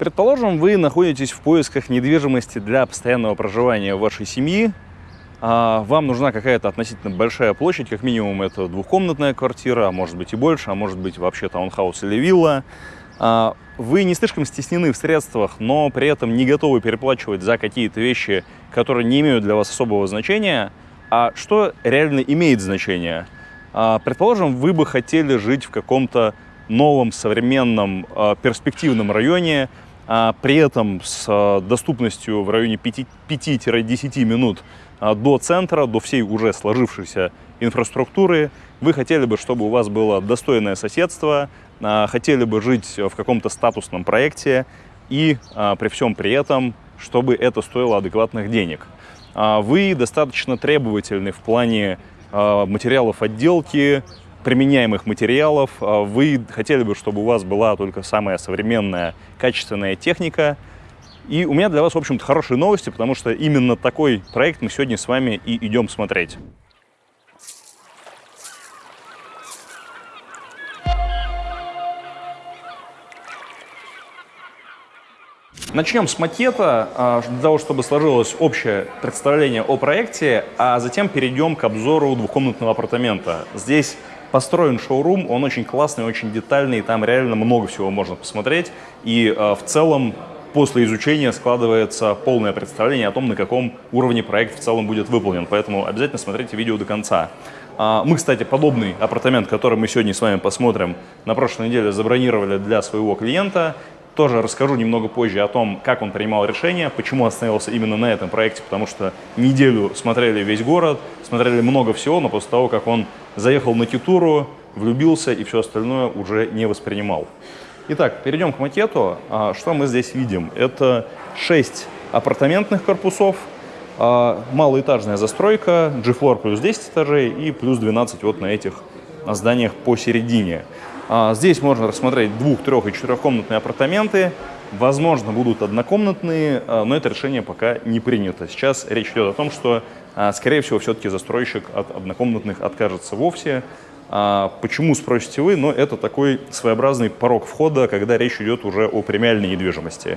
Предположим, вы находитесь в поисках недвижимости для постоянного проживания вашей семьи. А, вам нужна какая-то относительно большая площадь, как минимум это двухкомнатная квартира, а может быть и больше, а может быть вообще таунхаус или вилла. А, вы не слишком стеснены в средствах, но при этом не готовы переплачивать за какие-то вещи, которые не имеют для вас особого значения. А что реально имеет значение? А, предположим, вы бы хотели жить в каком-то новом, современном, перспективном районе, при этом с а, доступностью в районе 5-10 минут а, до центра, до всей уже сложившейся инфраструктуры. Вы хотели бы, чтобы у вас было достойное соседство, хотели бы жить в каком-то статусном проекте и при всем при этом, чтобы это стоило адекватных денег. Вы достаточно требовательны в плане материалов отделки, применяемых материалов. А вы хотели бы, чтобы у вас была только самая современная, качественная техника. И у меня для вас, в общем-то, хорошие новости, потому что именно такой проект мы сегодня с вами и идем смотреть. Начнем с макета, а, для того, чтобы сложилось общее представление о проекте, а затем перейдем к обзору двухкомнатного апартамента. Здесь построен шоурум, он очень классный, очень детальный, там реально много всего можно посмотреть. И э, в целом после изучения складывается полное представление о том, на каком уровне проект в целом будет выполнен. Поэтому обязательно смотрите видео до конца. А, мы, кстати, подобный апартамент, который мы сегодня с вами посмотрим, на прошлой неделе забронировали для своего клиента. Тоже расскажу немного позже о том, как он принимал решение, почему остановился именно на этом проекте, потому что неделю смотрели весь город, смотрели много всего, но после того, как он заехал на Китуру, влюбился и все остальное уже не воспринимал. Итак, перейдем к макету. А, что мы здесь видим? Это 6 апартаментных корпусов, а, малоэтажная застройка, G-Floor плюс 10 этажей и плюс 12 вот на этих зданиях посередине. А, здесь можно рассмотреть двух-, трех- и четырехкомнатные апартаменты. Возможно, будут однокомнатные, но это решение пока не принято. Сейчас речь идет о том, что а, скорее всего, все-таки застройщик от однокомнатных откажется вовсе. А, почему, спросите вы? Но это такой своеобразный порог входа, когда речь идет уже о премиальной недвижимости.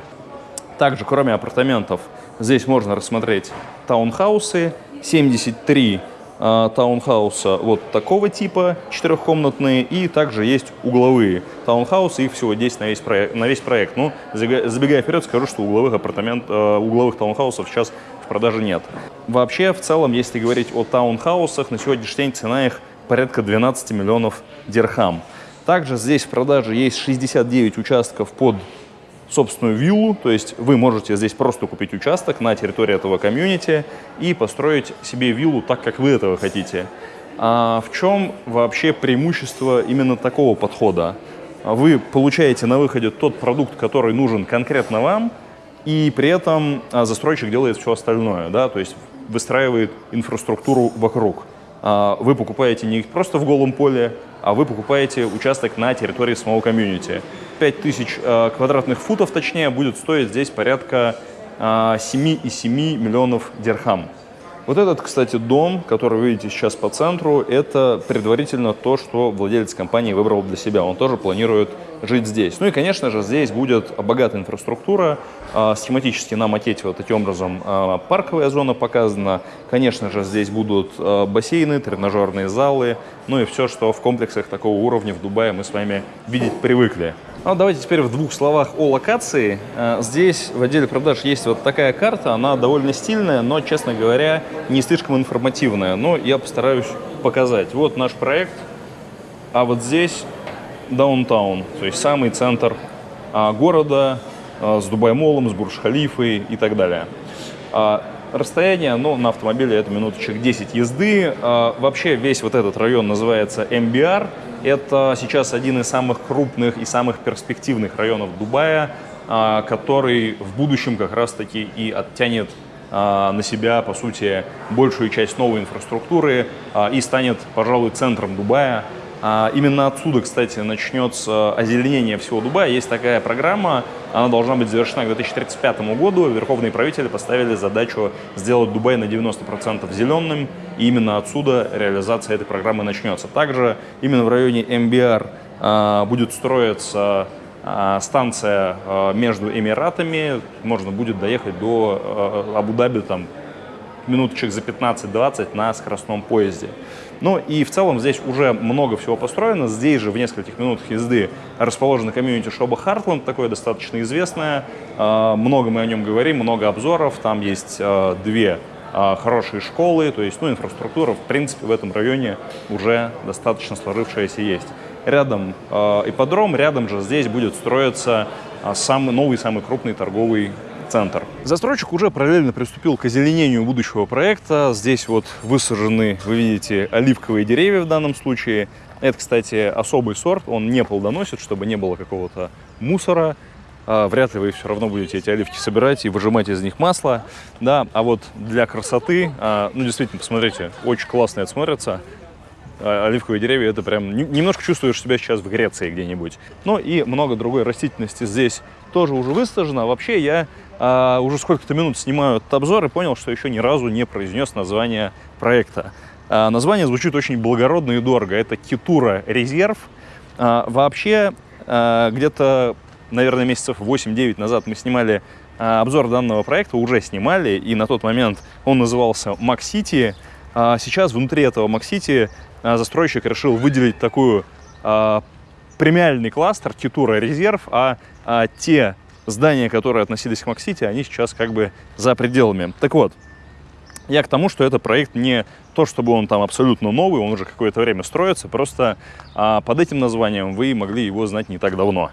Также, кроме апартаментов, здесь можно рассмотреть таунхаусы. 73 а, таунхауса вот такого типа, четырехкомнатные, и также есть угловые таунхаусы, их всего 10 на весь проект. На весь проект. Ну, забегая вперед, скажу, что угловых, апартамент, угловых таунхаусов сейчас в продаже нет. Вообще, в целом, если говорить о таунхаусах, на сегодняшний день цена их порядка 12 миллионов дирхам. Также здесь в продаже есть 69 участков под собственную виллу, то есть вы можете здесь просто купить участок на территории этого комьюнити и построить себе виллу так, как вы этого хотите. А в чем вообще преимущество именно такого подхода? Вы получаете на выходе тот продукт, который нужен конкретно вам, и при этом а, застройщик делает все остальное, да, то есть выстраивает инфраструктуру вокруг. А, вы покупаете не просто в голом поле, а вы покупаете участок на территории самого комьюнити. 5000 а, квадратных футов, точнее, будет стоить здесь порядка 7,7 миллионов дирхам. Вот этот, кстати, дом, который вы видите сейчас по центру, это предварительно то, что владелец компании выбрал для себя. Он тоже планирует жить здесь. Ну и, конечно же, здесь будет богатая инфраструктура. А, схематически на макете вот таким образом парковая зона показана. Конечно же, здесь будут бассейны, тренажерные залы, ну и все, что в комплексах такого уровня в Дубае мы с вами видеть привыкли. Ну, давайте теперь в двух словах о локации. Здесь в отделе продаж есть вот такая карта, она довольно стильная, но, честно говоря, не слишком информативная. Но я постараюсь показать. Вот наш проект, а вот здесь даунтаун, то есть самый центр а, города а, с Дубай-молом, с Бурж-Халифой и так далее. Расстояние, ну, на автомобиле это минуточек 10 езды. Вообще весь вот этот район называется МБР. Это сейчас один из самых крупных и самых перспективных районов Дубая, а, который в будущем как раз-таки и оттянет а, на себя, по сути, большую часть новой инфраструктуры а, и станет, пожалуй, центром Дубая. Именно отсюда, кстати, начнется озеленение всего Дубая. Есть такая программа, она должна быть завершена к 2035 году. Верховные правители поставили задачу сделать Дубай на 90% зеленым, и именно отсюда реализация этой программы начнется. Также именно в районе МБР а, будет строиться станция между Эмиратами, можно будет доехать до Абу-Даби там минуточек за 15-20 на скоростном поезде. Ну и в целом здесь уже много всего построено. Здесь же в нескольких минутах езды расположена комьюнити Шоба Хартленд, такое достаточно известное. А, много мы о нем говорим, много обзоров. Там есть а, две а, хорошие школы, то есть ну, инфраструктура в принципе в этом районе уже достаточно сложившаяся есть. Рядом ипподром, рядом же здесь будет строиться самый новый, самый крупный торговый центр. Застройщик уже параллельно приступил к озеленению будущего проекта. Здесь вот высажены, вы видите, оливковые деревья в данном случае. Это, кстати, особый сорт, он не плодоносит, чтобы не было какого-то мусора. А, вряд ли вы все равно будете эти оливки собирать и выжимать из них масло. Да, а вот для красоты, а, ну, действительно, посмотрите, очень классно это смотрится. А, оливковые деревья, это прям немножко чувствуешь себя сейчас в Греции где-нибудь. Ну и много другой растительности здесь тоже уже высажено. Вообще я уже сколько-то минут снимаю этот обзор и понял, что еще ни разу не произнес название проекта. Название звучит очень благородно и дорого. Это Китура Резерв. Вообще, где-то, наверное, месяцев 8-9 назад мы снимали а, обзор данного проекта, уже снимали, и на тот момент он назывался Максити. А сейчас внутри этого Максити а, застройщик решил выделить такую премиальный кластер Китура Резерв, а, а те здания, которые относились к Максити, они сейчас как бы за пределами. Так вот, я к тому, что это проект не то, чтобы он там абсолютно новый, он уже какое-то время строится, просто а, под этим названием вы могли его знать не так давно.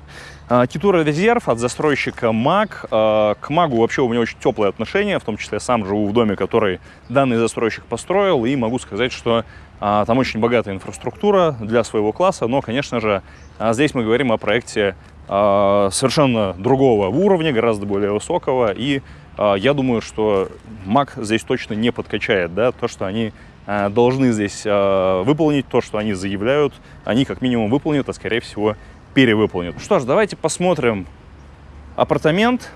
А, Китура Резерв от застройщика МАГ. А, к МАГу вообще у меня очень теплые отношения, в том числе я сам живу в доме, который данный застройщик построил, и могу сказать, что а, там очень богатая инфраструктура для своего класса, но, конечно же, а, здесь мы говорим о проекте а, совершенно другого уровня, гораздо более высокого. И а, я думаю, что Mac здесь точно не подкачает. Да? То, что они а, должны здесь выполнить, то, что они заявляют, они как минимум выполнят, а скорее всего перевыполнят. Что ж, давайте посмотрим апартамент.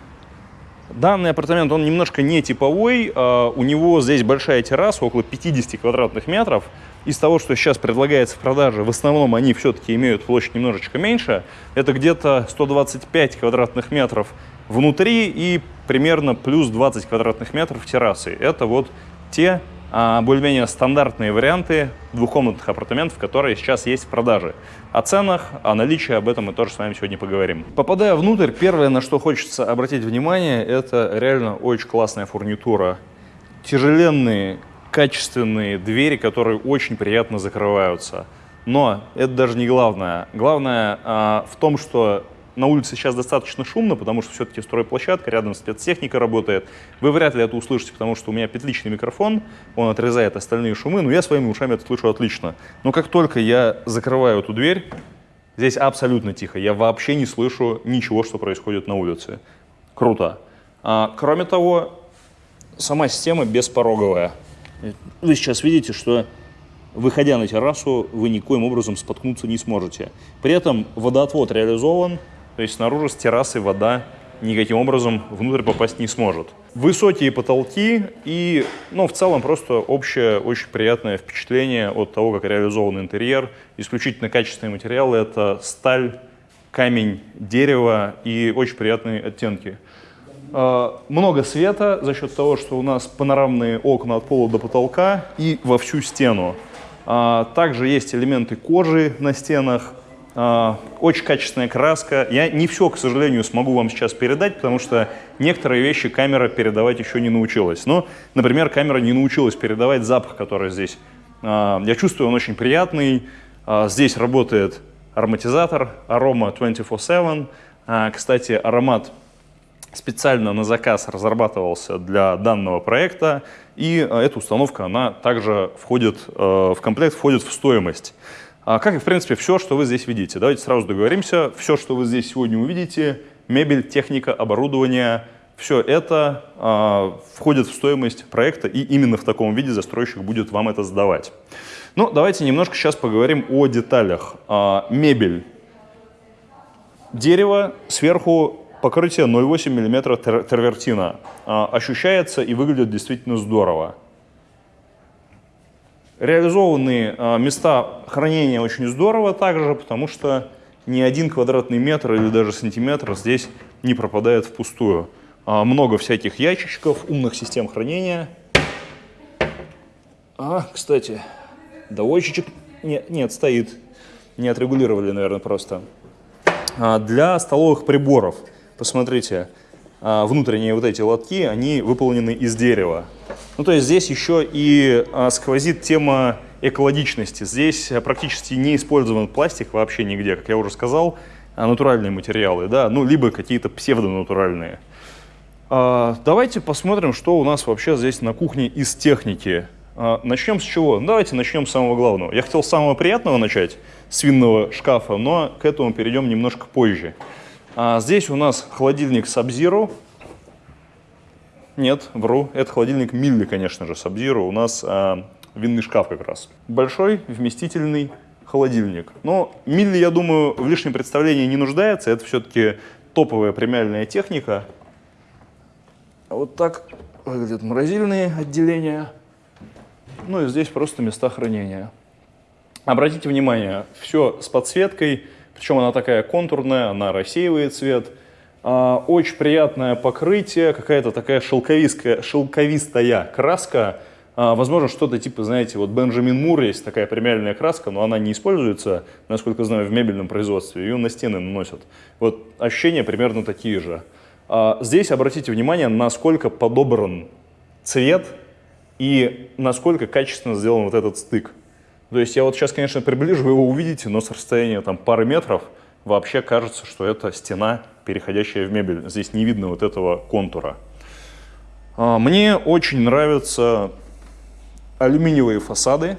Данный апартамент, он немножко не типовой. У него здесь большая терраса, около 50 квадратных метров из того, что сейчас предлагается в продаже, в основном они все-таки имеют площадь немножечко меньше. Это где-то 125 квадратных метров внутри и примерно плюс 20 квадратных метров террасы. Это вот те а, более-менее стандартные варианты двухкомнатных апартаментов, которые сейчас есть в продаже. О ценах, о наличии, об этом мы тоже с вами сегодня поговорим. Попадая внутрь, первое, на что хочется обратить внимание, это реально очень классная фурнитура. Тяжеленные качественные двери, которые очень приятно закрываются. Но это даже не главное. Главное а, в том, что на улице сейчас достаточно шумно, потому что все-таки стройплощадка, рядом спецтехника работает. Вы вряд ли это услышите, потому что у меня петличный микрофон, он отрезает остальные шумы, но я своими ушами это слышу отлично. Но как только я закрываю эту дверь, здесь абсолютно тихо. Я вообще не слышу ничего, что происходит на улице. Круто. А, кроме того, сама система беспороговая. Вы сейчас видите, что выходя на террасу, вы никоим образом споткнуться не сможете. При этом водоотвод реализован, то есть снаружи с террасы вода никаким образом внутрь попасть не сможет. Высокие потолки и, ну, в целом просто общее очень приятное впечатление от того, как реализован интерьер. Исключительно качественные материалы — это сталь, камень, дерево и очень приятные оттенки. А, много света за счет того, что у нас панорамные окна от пола до потолка и во всю стену. А, также есть элементы кожи на стенах, очень качественная краска. Я не все, к сожалению, смогу вам сейчас передать, потому что некоторые вещи камера передавать еще не научилась. Но, например, камера не научилась передавать запах, который здесь. Я чувствую, он очень приятный. Здесь работает ароматизатор Aroma 24-7. Кстати, аромат специально на заказ разрабатывался для данного проекта, и эта установка, она также входит э, в комплект, входит в стоимость. А как и, в принципе, все, что вы здесь видите. Давайте сразу договоримся. Все, что вы здесь сегодня увидите, мебель, техника, оборудование, все это э, входит в стоимость проекта, и именно в таком виде застройщик будет вам это сдавать. Ну, давайте немножко сейчас поговорим о деталях. Э, мебель. Дерево, сверху покрытие 0,8 мм тервертина. А, ощущается и выглядит действительно здорово. Реализованные а, места хранения очень здорово также, потому что ни один квадратный метр или даже сантиметр здесь не пропадает впустую. А, много всяких ящичков, умных систем хранения. А, кстати, доводчичек нет, нет, стоит. Не отрегулировали, наверное, просто. А, для столовых приборов, посмотрите, внутренние вот эти лотки, они выполнены из дерева. Ну, то есть здесь еще и а, сквозит тема экологичности. Здесь практически не использован пластик вообще нигде, как я уже сказал, натуральные материалы, да, ну, либо какие-то псевдонатуральные. Давайте посмотрим, что у нас вообще здесь на кухне из техники. Начнем с чего? Ну, давайте начнем с самого главного. Я хотел с самого приятного начать, с винного шкафа, но к этому перейдем немножко позже. А здесь у нас холодильник Sub-Zero. Нет, вру, это холодильник Милли, конечно же, Sub-Zero. У нас а, винный шкаф как раз. Большой, вместительный холодильник. Но Милли, я думаю, в лишнем представлении не нуждается. Это все-таки топовая премиальная техника. Вот так выглядят морозильные отделения. Ну и здесь просто места хранения. Обратите внимание, все с подсветкой, причем она такая контурная, она рассеивает цвет. А, очень приятное покрытие, какая-то такая шелковистая, шелковистая краска. А, возможно, что-то типа, знаете, вот Бенджамин Мур есть такая премиальная краска, но она не используется, насколько знаю, в мебельном производстве. Ее на стены наносят. Вот ощущения примерно такие же. А, здесь обратите внимание, насколько подобран цвет и насколько качественно сделан вот этот стык. То есть я вот сейчас, конечно, приближу, вы его увидите, но с расстояния там пары метров вообще кажется, что это стена, переходящая в мебель. Здесь не видно вот этого контура. А, мне очень нравятся алюминиевые фасады.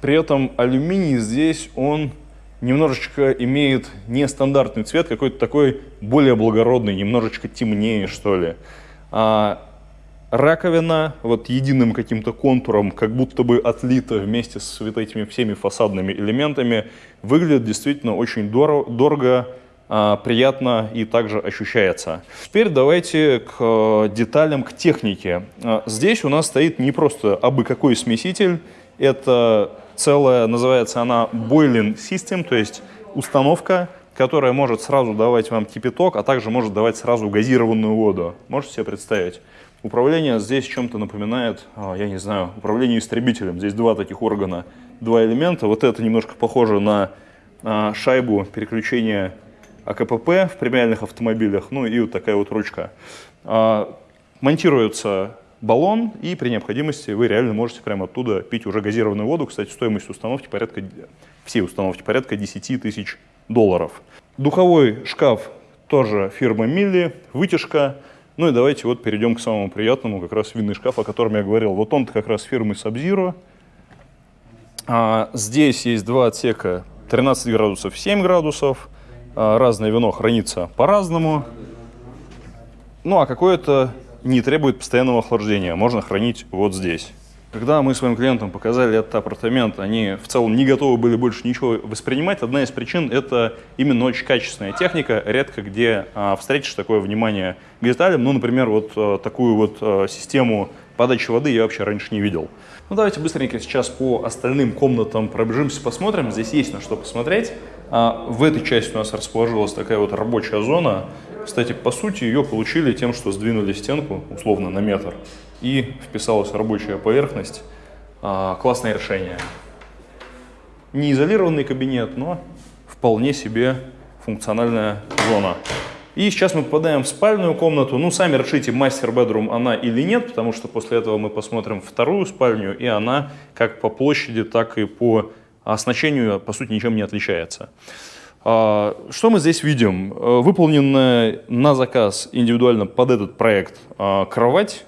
При этом алюминий здесь, он немножечко имеет нестандартный цвет, какой-то такой более благородный, немножечко темнее, что ли. А, раковина вот единым каким-то контуром, как будто бы отлита вместе с вот этими всеми фасадными элементами, выглядит действительно очень дорого, дорого а, приятно и также ощущается. Теперь давайте к э, деталям, к технике. А, здесь у нас стоит не просто абы какой смеситель, это целая, называется она Boiling System, то есть установка, которая может сразу давать вам кипяток, а также может давать сразу газированную воду. Можете себе представить? Управление здесь чем-то напоминает, а, я не знаю, управление истребителем. Здесь два таких органа, два элемента. Вот это немножко похоже на а, шайбу переключения АКПП в премиальных автомобилях. Ну и вот такая вот ручка. А, монтируется баллон, и при необходимости вы реально можете прямо оттуда пить уже газированную воду. Кстати, стоимость установки порядка, всей установки порядка 10 тысяч долларов. Духовой шкаф тоже фирма Милли, вытяжка. Ну и давайте вот перейдем к самому приятному, как раз винный шкаф, о котором я говорил. Вот он как раз фирмы Sub-Zero. А, здесь есть два отсека 13 градусов, 7 градусов. А, разное вино хранится по-разному. Ну а какое-то не требует постоянного охлаждения. Можно хранить вот здесь. Когда мы своим клиентам показали этот апартамент, они в целом не готовы были больше ничего воспринимать. Одна из причин – это именно очень качественная техника. Редко где а, встретишь такое внимание к деталям. Ну, например, вот а, такую вот а, систему подачи воды я вообще раньше не видел. Ну, давайте быстренько сейчас по остальным комнатам пробежимся, посмотрим. Здесь есть на что посмотреть. А, в этой части у нас расположилась такая вот рабочая зона. Кстати, по сути, ее получили тем, что сдвинули стенку, условно, на метр и вписалась рабочая поверхность. А, классное решение. Не изолированный кабинет, но вполне себе функциональная зона. И сейчас мы попадаем в спальную комнату. Ну, сами решите, мастер-бедрум она или нет, потому что после этого мы посмотрим вторую спальню, и она как по площади, так и по оснащению, по сути, ничем не отличается. А, что мы здесь видим? Выполненная на заказ индивидуально под этот проект а, кровать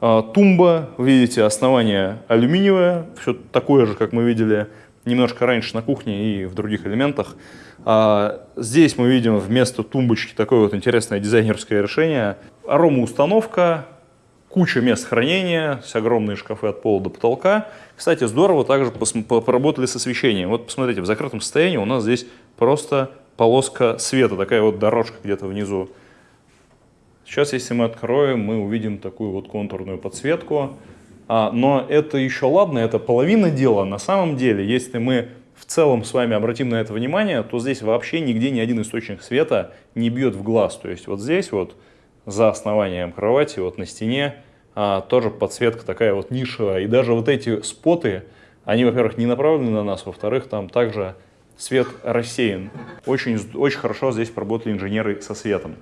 а, тумба, видите, основание алюминиевое, все такое же, как мы видели немножко раньше на кухне и в других элементах. Здесь мы видим вместо тумбочки такое вот интересное дизайнерское решение. Аромаустановка, куча мест хранения, с огромные шкафы от пола до потолка. Кстати, здорово также поработали с освещением. Вот посмотрите, в закрытом состоянии у нас здесь просто полоска света, такая вот дорожка где-то внизу. Сейчас, если мы откроем, мы увидим такую вот контурную подсветку. А, но это еще ладно, это половина дела. На самом деле, если мы в целом с вами обратим на это внимание, то здесь вообще нигде ни один источник света не бьет в глаз. То есть вот здесь вот за основанием кровати, вот на стене, а, тоже подсветка такая вот нишевая. И даже вот эти споты, они, во-первых, не направлены на нас, во-вторых, там также свет рассеян. Очень, очень хорошо здесь поработали инженеры со светом.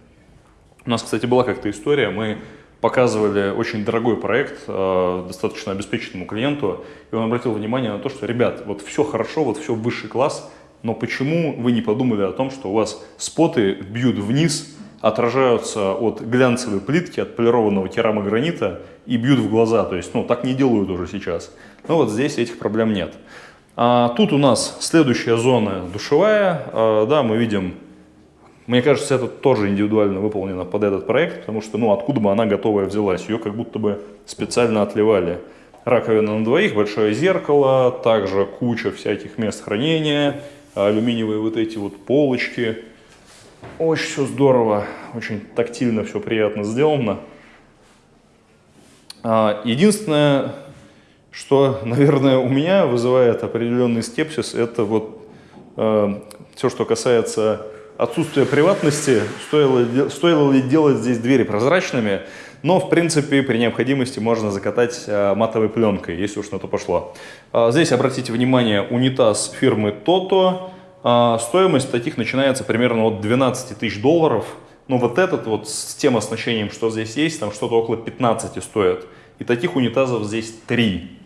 У нас, кстати, была как-то история, мы показывали очень дорогой проект э, достаточно обеспеченному клиенту, и он обратил внимание на то, что, ребят, вот все хорошо, вот все высший класс, но почему вы не подумали о том, что у вас споты бьют вниз, отражаются от глянцевой плитки, от полированного керамогранита и бьют в глаза, то есть, ну, так не делают уже сейчас. Но вот здесь этих проблем нет. А тут у нас следующая зона душевая, а, да, мы видим мне кажется, это тоже индивидуально выполнено под этот проект, потому что, ну, откуда бы она готовая взялась? Ее как будто бы специально отливали. Раковина на двоих, большое зеркало, также куча всяких мест хранения, алюминиевые вот эти вот полочки. Очень все здорово, очень тактильно все приятно сделано. А, единственное, что, наверное, у меня вызывает определенный скепсис, это вот э, все, что касается отсутствие приватности, стоило, стоило ли делать здесь двери прозрачными, но, в принципе, при необходимости можно закатать а, матовой пленкой, если уж на то пошло. А, здесь, обратите внимание, унитаз фирмы Toto. А, стоимость таких начинается примерно от 12 тысяч долларов. Но вот этот вот с тем оснащением, что здесь есть, там что-то около 15 стоит. И таких унитазов здесь 3.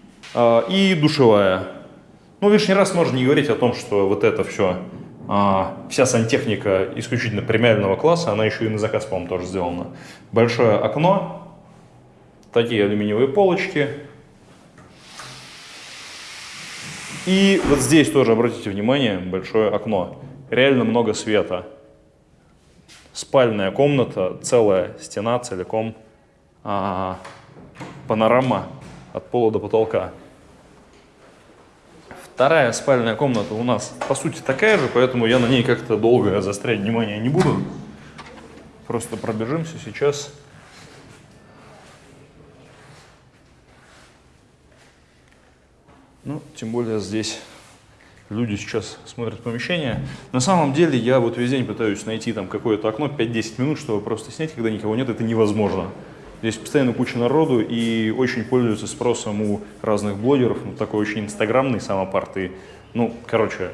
И душевая. Ну, лишний раз можно не говорить о том, что вот это все а, вся сантехника исключительно премиального класса, она еще и на заказ, по-моему, тоже сделана. Большое окно, такие алюминиевые полочки. И вот здесь тоже, обратите внимание, большое окно. Реально много света. Спальная комната, целая стена целиком, а, панорама от пола до потолка. Вторая спальная комната у нас по сути такая же, поэтому я на ней как-то долго застрять внимание не буду. Просто пробежимся сейчас. Ну, тем более здесь люди сейчас смотрят помещение. На самом деле я вот весь день пытаюсь найти там какое-то окно 5-10 минут, чтобы просто снять, когда никого нет, это невозможно. Здесь постоянно куча народу и очень пользуется спросом у разных блогеров. Ну, такой очень инстаграмный самопарт. И, ну, короче,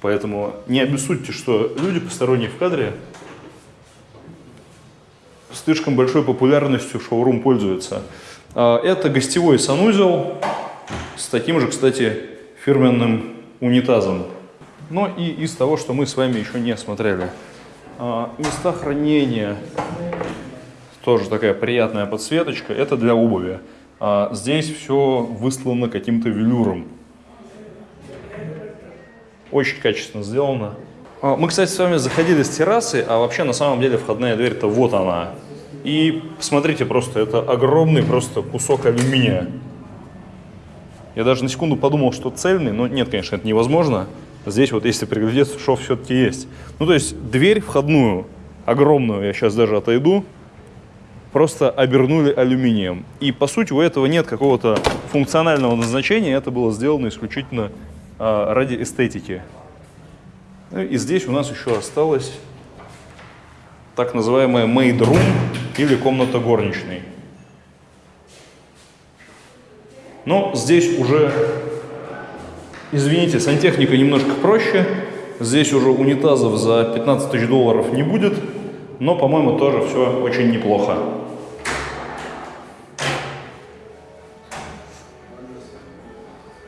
поэтому не обессудьте, что люди посторонние в кадре слишком большой популярностью шоурум пользуются. А, это гостевой санузел с таким же, кстати, фирменным унитазом. Но и из того, что мы с вами еще не осмотрели. А, места хранения тоже такая приятная подсветочка. Это для обуви. А здесь все выслано каким-то велюром. Очень качественно сделано. А, мы, кстати, с вами заходили с террасы, а вообще на самом деле входная дверь-то вот она. И посмотрите просто, это огромный просто кусок алюминия. Я даже на секунду подумал, что цельный, но нет, конечно, это невозможно. Здесь вот, если приглядеться, шов все-таки есть. Ну, то есть дверь входную, огромную, я сейчас даже отойду, просто обернули алюминием. И по сути у этого нет какого-то функционального назначения, это было сделано исключительно а, ради эстетики. Ну, и здесь у нас еще осталось так называемая made room или комната горничной. Но здесь уже, извините, сантехника немножко проще. Здесь уже унитазов за 15 тысяч долларов не будет, но, по-моему, тоже все очень неплохо.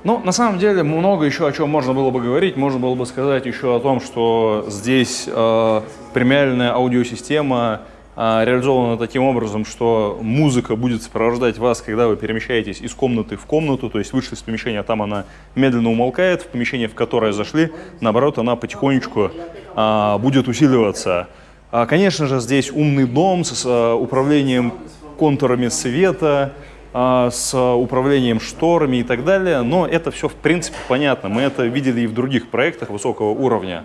Ну, на самом деле, много еще о чем можно было бы говорить. Можно было бы сказать еще о том, что здесь э, премиальная аудиосистема э, реализована таким образом, что музыка будет сопровождать вас, когда вы перемещаетесь из комнаты в комнату, то есть вышли из помещения, там она медленно умолкает, в помещение, в которое зашли, наоборот, она потихонечку э, будет усиливаться. А, конечно же, здесь умный дом с э, управлением контурами света, а, с управлением шторами и так далее, но это все в принципе понятно, мы это видели и в других проектах высокого уровня.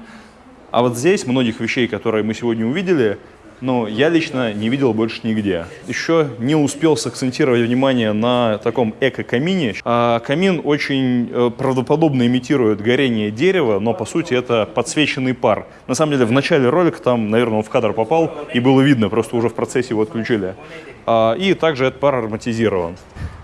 А вот здесь многих вещей, которые мы сегодня увидели, но я лично не видел больше нигде. Еще не успел сакцентировать внимание на таком эко-камине. А камин очень э, правдоподобно имитирует горение дерева, но по сути это подсвеченный пар. На самом деле в начале ролика там, наверное, он в кадр попал и было видно, просто уже в процессе его отключили. А, и также этот пар ароматизирован.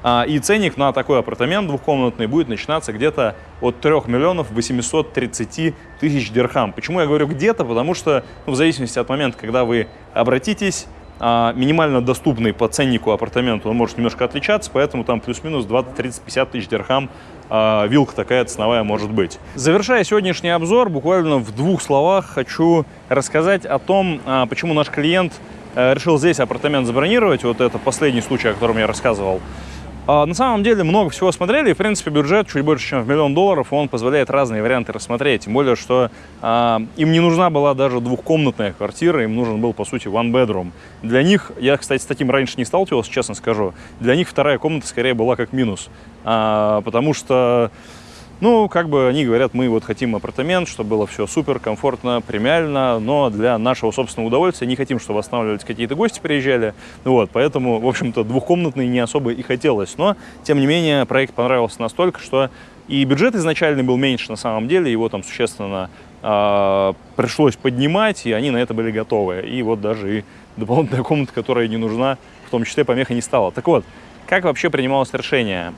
А, и ценник на такой апартамент двухкомнатный будет начинаться где-то от 3 миллионов 830 тысяч дирхам. Почему я говорю где-то? Потому что ну, в зависимости от момента, когда вы обратитесь, а, минимально доступный по ценнику апартамент, он может немножко отличаться, поэтому там плюс-минус 20, 30, 50 тысяч дирхам а, вилка такая ценовая может быть. Завершая сегодняшний обзор, буквально в двух словах хочу рассказать о том, почему наш клиент э, решил здесь апартамент забронировать. Вот это последний случай, о котором я рассказывал. А, на самом деле много всего смотрели, и, в принципе, бюджет чуть больше, чем в миллион долларов, он позволяет разные варианты рассмотреть. Тем более, что а, им не нужна была даже двухкомнатная квартира, им нужен был, по сути, one bedroom. Для них, я, кстати, с таким раньше не сталкивался, честно скажу, для них вторая комната скорее была как минус, а, потому что ну, как бы они говорят, мы вот хотим апартамент, чтобы было все супер, комфортно, премиально, но для нашего собственного удовольствия не хотим, чтобы останавливались какие-то гости приезжали. Вот, поэтому, в общем-то, двухкомнатный не особо и хотелось. Но, тем не менее, проект понравился настолько, что и бюджет изначальный был меньше на самом деле, его там существенно э, пришлось поднимать, и они на это были готовы. И вот даже и дополнительная комната, которая не нужна, в том числе помеха не стала. Так вот, как вообще принималось решение?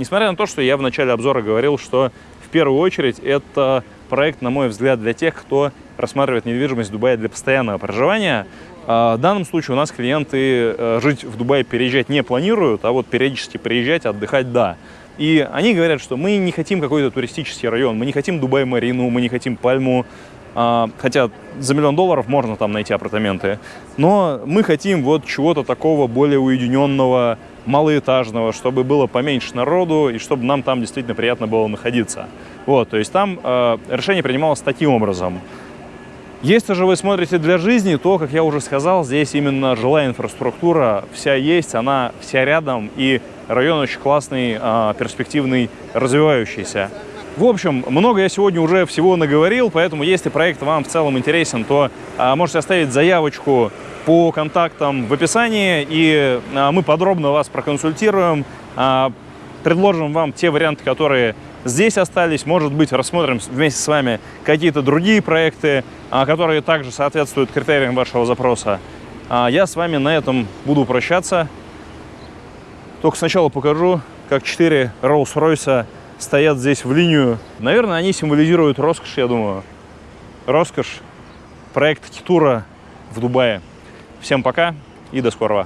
Несмотря на то, что я в начале обзора говорил, что в первую очередь это проект, на мой взгляд, для тех, кто рассматривает недвижимость в Дубае для постоянного проживания. А, в данном случае у нас клиенты э, жить в Дубае, переезжать не планируют, а вот периодически приезжать, отдыхать – да. И они говорят, что мы не хотим какой-то туристический район, мы не хотим Дубай-Марину, мы не хотим Пальму, а, хотя за миллион долларов можно там найти апартаменты, но мы хотим вот чего-то такого более уединенного, малоэтажного, чтобы было поменьше народу и чтобы нам там действительно приятно было находиться. Вот, то есть там э, решение принималось таким образом. Если же вы смотрите для жизни, то, как я уже сказал, здесь именно жилая инфраструктура вся есть, она вся рядом, и район очень классный, э, перспективный, развивающийся. В общем, много я сегодня уже всего наговорил, поэтому если проект вам в целом интересен, то э, можете оставить заявочку по контактам в описании, и а, мы подробно вас проконсультируем, а, предложим вам те варианты, которые здесь остались. Может быть, рассмотрим вместе с вами какие-то другие проекты, а, которые также соответствуют критериям вашего запроса. Я с вами на этом буду прощаться. Только сначала покажу, как 4 Rolls-Royce стоят здесь в линию. Наверное, они символизируют роскошь, я думаю. Роскошь. Проект Китура в Дубае. Всем пока и до скорого.